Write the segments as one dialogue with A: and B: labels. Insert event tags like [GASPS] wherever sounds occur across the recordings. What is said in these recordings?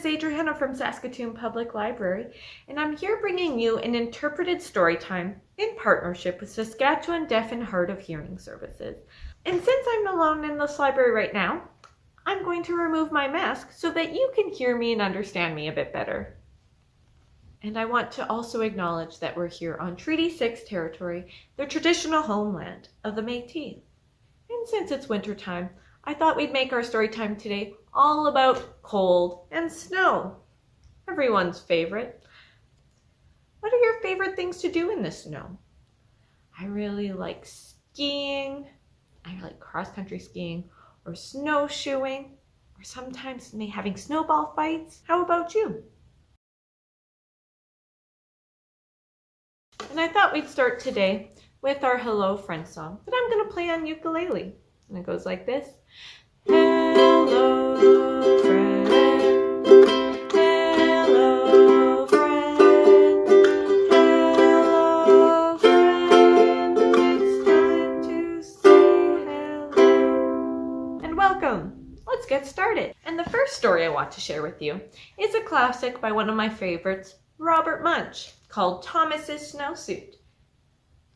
A: is Adriana from Saskatoon Public Library, and I'm here bringing you an interpreted story time in partnership with Saskatchewan Deaf and Hard of Hearing Services. And since I'm alone in this library right now, I'm going to remove my mask so that you can hear me and understand me a bit better. And I want to also acknowledge that we're here on Treaty 6 territory, the traditional homeland of the Métis. And since it's winter time, I thought we'd make our story time today all about cold and snow. Everyone's favorite. What are your favorite things to do in the snow? I really like skiing. I like cross-country skiing or snowshoeing or sometimes me having snowball fights. How about you? And I thought we'd start today with our Hello Friend song that I'm going to play on ukulele. And it goes like this. Hello friend, hello friend, hello friend, it's time to say hello. And welcome! Let's get started. And the first story I want to share with you is a classic by one of my favorites, Robert Munsch called Thomas's Snowsuit.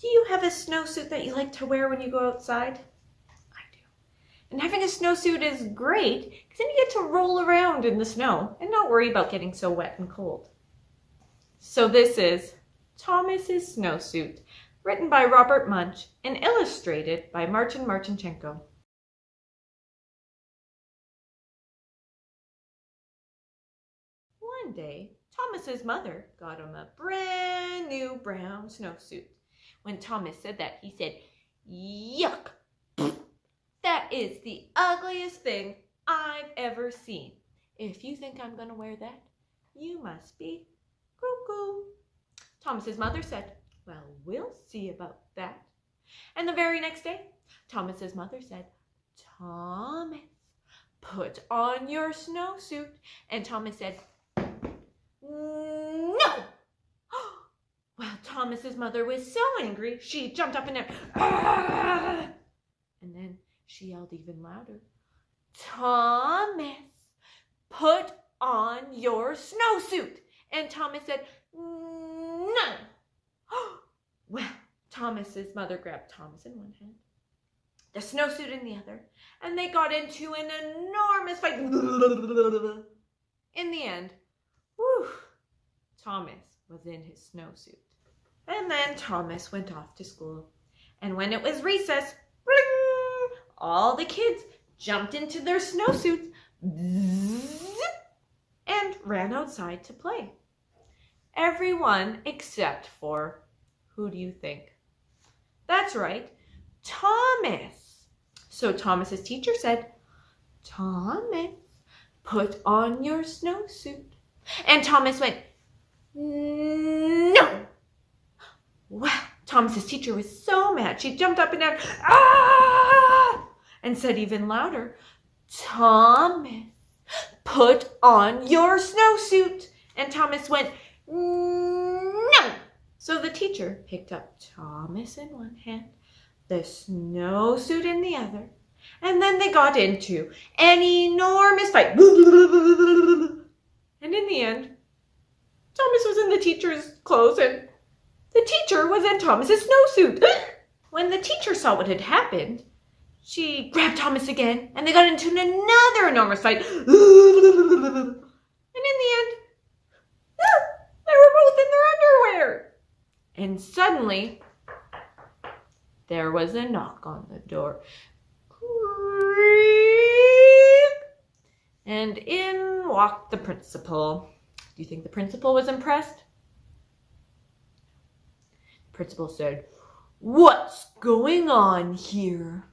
A: Do you have a snowsuit that you like to wear when you go outside? And having a snowsuit is great because then you get to roll around in the snow and not worry about getting so wet and cold. So this is Thomas's Snowsuit, written by Robert Munsch and illustrated by Martin Martchenko. One day, Thomas's mother got him a brand new brown snowsuit. When Thomas said that, he said, Yuck! Is the ugliest thing I've ever seen. If you think I'm going to wear that, you must be cuckoo. Thomas's mother said, Well, we'll see about that. And the very next day, Thomas's mother said, Thomas, put on your snowsuit. And Thomas said, no! [GASPS] Well, Thomas's mother was so angry, she jumped up and down. Ah! She yelled even louder. Thomas, put on your snowsuit. And Thomas said, no. [GASPS] Well, Thomas's mother grabbed Thomas in one hand, the snowsuit in the other, and they got into an enormous fight. In the end, Whew. Thomas was in his snowsuit. And then Thomas went off to school. And when it was recess, all the kids jumped into their snowsuits and ran outside to play. Everyone except for, who do you think? That's right, Thomas. So Thomas's teacher said, Thomas, put on your snowsuit. And Thomas went, no. Well, Thomas's teacher was so mad. She jumped up and down, ah, and said even louder, Thomas, put on your snowsuit. And Thomas went, no. So the teacher picked up Thomas in one hand, the snowsuit in the other, and then they got into an enormous fight. And in the end, Thomas was in the teacher's clothes and the teacher was in Thomas's snowsuit. when the teacher saw what had happened, she grabbed Thomas again and they got into another enormous fight. [LAUGHS] and in the end, ah, they were both in their underwear. And suddenly, there was a knock on the door. And in walked the principal. Do you think the principal was impressed? The principal said, What's going on here?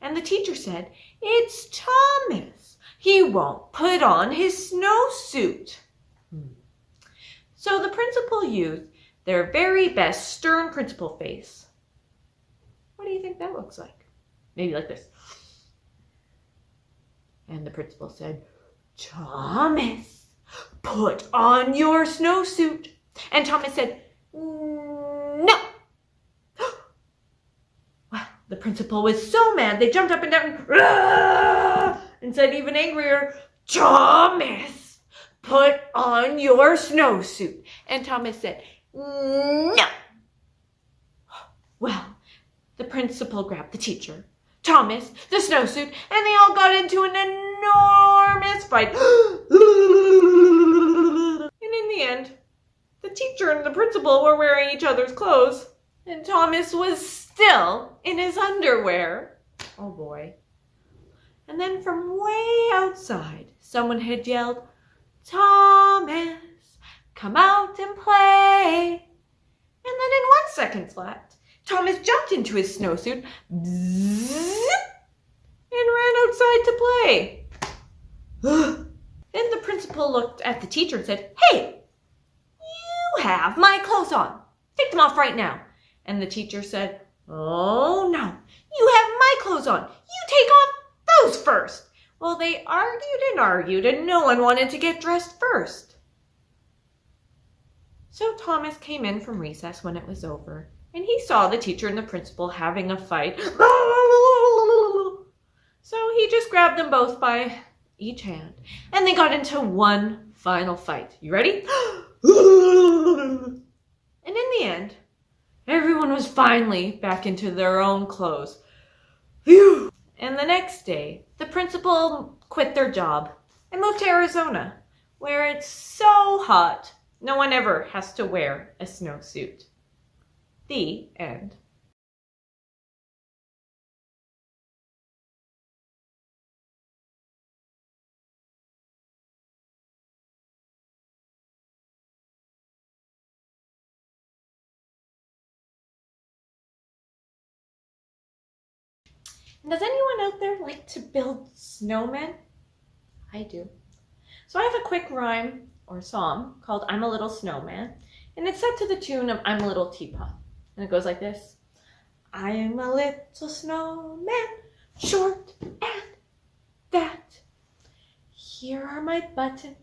A: And the teacher said, It's Thomas. He won't put on his snowsuit. Hmm. So the principal used their very best stern principal face. What do you think that looks like? Maybe like this. And the principal said, Thomas, put on your snowsuit. And Thomas said, no. The principal was so mad, they jumped up and down and said even angrier, Thomas, put on your snowsuit. And Thomas said, no. Well, the principal grabbed the teacher, Thomas, the snowsuit, and they all got into an enormous fight. [GASPS] and in the end, the teacher and the principal were wearing each other's clothes, and Thomas was still in his underwear. Oh boy. And then from way outside, someone had yelled, Thomas, come out and play. And then in one second flat, Thomas jumped into his snowsuit and ran outside to play. [GASPS] then the principal looked at the teacher and said, Hey, you have my clothes on. Take them off right now. And the teacher said, Oh no, you have my clothes on. You take off those first. Well, they argued and argued, and no one wanted to get dressed first. So Thomas came in from recess when it was over, and he saw the teacher and the principal having a fight. So he just grabbed them both by each hand, and they got into one final fight. You ready? [GASPS] and in the end, everyone was finally back into their own clothes. Phew! And the next day, the principal quit their job and moved to Arizona, where it's so hot no one ever has to wear a snowsuit. The end. Does anyone out there like to build snowmen? I do. So I have a quick rhyme or song called I'm a Little Snowman, and it's set to the tune of I'm a Little Teapot. And it goes like this I'm a little snowman, short and fat. Here are my buttons,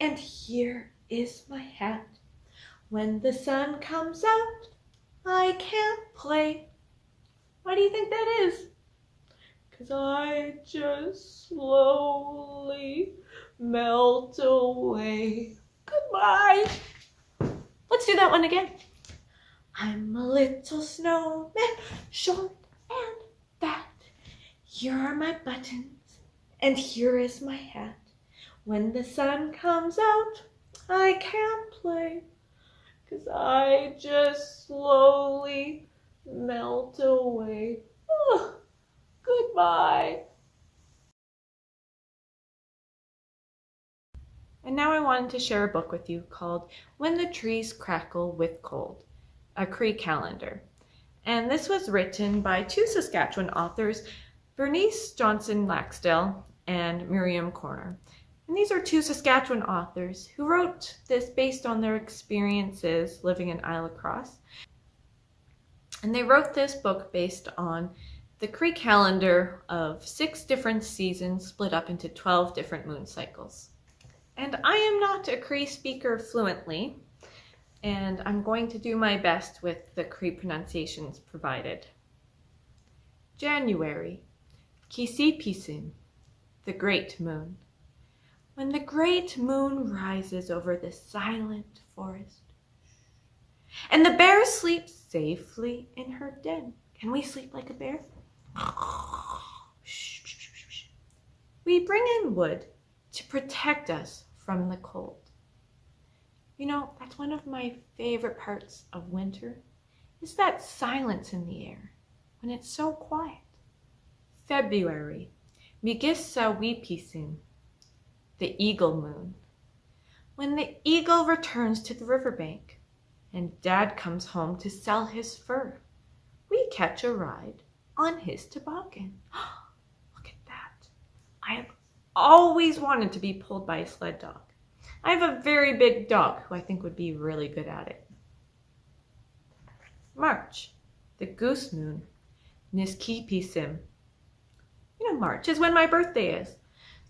A: and here is my hat. When the sun comes out, I can't play. Why do you think that is? I just slowly melt away. Goodbye. Let's do that one again. I'm a little snowman, short and fat. Here are my buttons, and here is my hat. When the sun comes out, I can't play, cause I just slowly melt away. Goodbye. And now I wanted to share a book with you called When the Trees Crackle with Cold, a Cree calendar. And this was written by two Saskatchewan authors, Bernice Johnson Laxdal and Miriam Körner. And these are two Saskatchewan authors who wrote this based on their experiences living in Île-à-la-Crosse. And they wrote this book based on the Cree calendar of six different seasons split up into 12 different moon cycles. And I am not a Cree speaker fluently, and I'm going to do my best with the Cree pronunciations provided. January, Kisipisin, the great moon. When the great moon rises over the silent forest, and the bear sleeps safely in her den. Can we sleep like a bear? We bring in wood to protect us from the cold. You know, that's one of my favorite parts of winter is that silence in the air when it's so quiet. February, Migissa Weepisin, the eagle moon. When the eagle returns to the riverbank and dad comes home to sell his fur, we catch a ride on his toboggan. [GASPS] Look at that. I have always wanted to be pulled by a sled dog. I have a very big dog who I think would be really good at it. March, the goose moon, Niskipisim. You know, March is when my birthday is.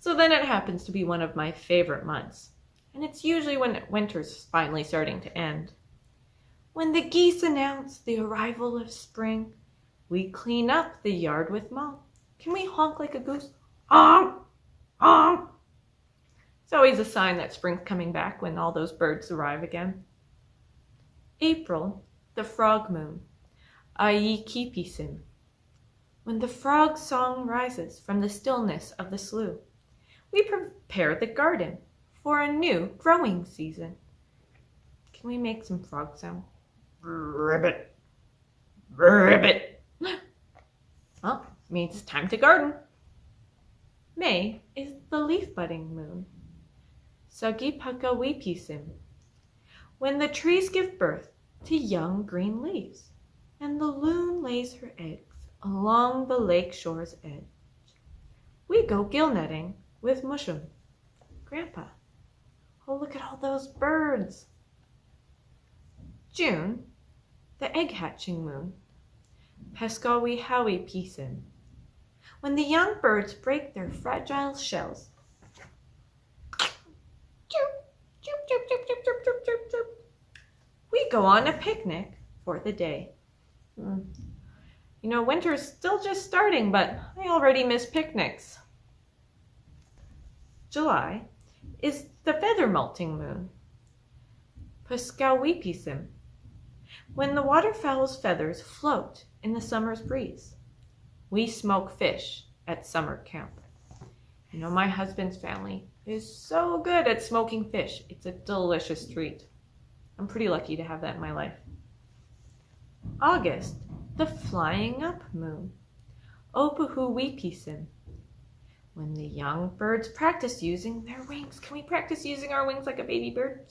A: So then it happens to be one of my favorite months. And it's usually when winter's finally starting to end. When the geese announce the arrival of spring, we clean up the yard with mulch. Can we honk like a goose? Honk! Honk! It's always a sign that spring's coming back when all those birds arrive again. April, the frog moon. Aikipisin. When the frog song rises from the stillness of the slough, we prepare the garden for a new growing season. Can we make some frog sound? Ribbit. Ribbit. Well, means it's time to garden. May is the leaf budding moon. Sagipaka Wipisim. When the trees give birth to young green leaves, and the loon lays her eggs along the lake shore's edge. We go gill netting with Mushum. Grandpa, oh look at all those birds. June, the egg hatching moon. Pescawi Howie Pisin. When the young birds break their fragile shells. We go on a picnic for the day. Hmm. You know, winter's still just starting, but I already miss picnics. July is the feather molting moon. Puskawipisim. When the waterfowl's feathers float in the summer's breeze. We smoke fish at summer camp. You know, my husband's family is so good at smoking fish. It's a delicious treat. I'm pretty lucky to have that in my life. August, the flying up moon. Opuhuwipisim. When the young birds practice using their wings. Can we practice using our wings like a baby bird?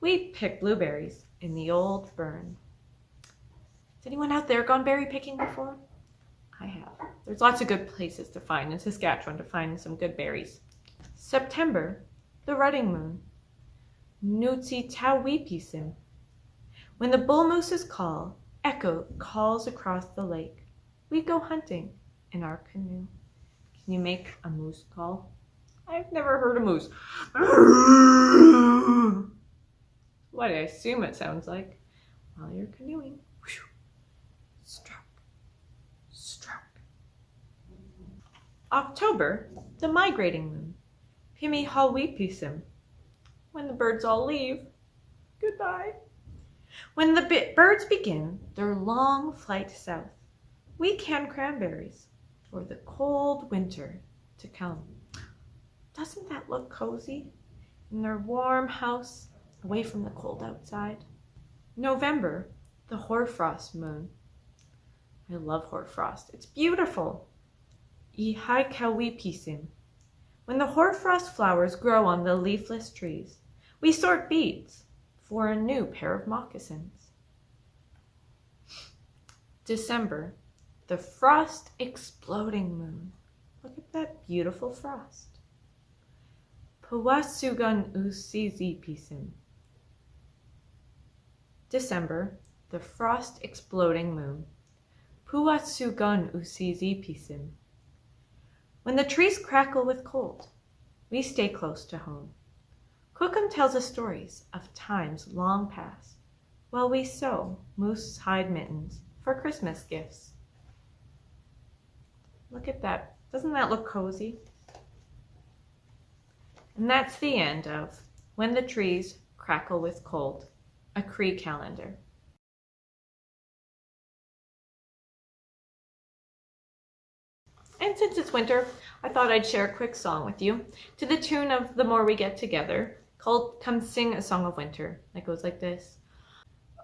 A: We pick blueberries in the old burn. Has anyone out there gone berry picking before? I have. There's lots of good places to find in Saskatchewan to find some good berries. September, the rutting moon. Nutsi Tawipisim. When the bull moose's call echo calls across the lake, we go hunting in our canoe. Can you make a moose call? I've never heard a moose. [LAUGHS] what I assume it sounds like while you're canoeing. Stroke, stroke. October, the migrating moon. Pimi Hawipisim. When the birds all leave, goodbye. When the birds begin their long flight south, we can cranberries for the cold winter to come. Doesn't that look cozy? In their warm house, away from the cold outside. November, the hoarfrost moon. I love hoarfrost. It's beautiful. Ihaikawipisim. When the hoarfrost flowers grow on the leafless trees, we sort beads for a new pair of moccasins. December, the frost exploding moon. Look at that beautiful frost. Pawasugan usizipisim. December, the frost exploding moon. Puatsugan usizipisim. When the trees crackle with cold, we stay close to home. Kokum tells us stories of times long past, while we sew moose hide mittens for Christmas gifts. Look at that. Doesn't that look cozy? And that's the end of When the Trees Crackle with Cold, a Cree calendar. And since it's winter, I thought I'd share a quick song with you to the tune of The More We Get Together called Come Sing a Song of Winter. It goes like this.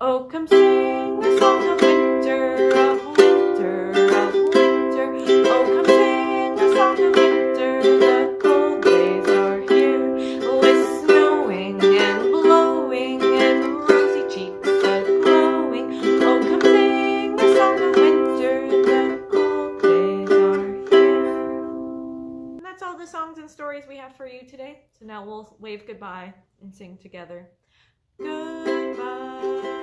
A: Oh, come sing a song of winter, that's all the songs and stories we have for you today. So now we'll wave goodbye and sing together. Goodbye.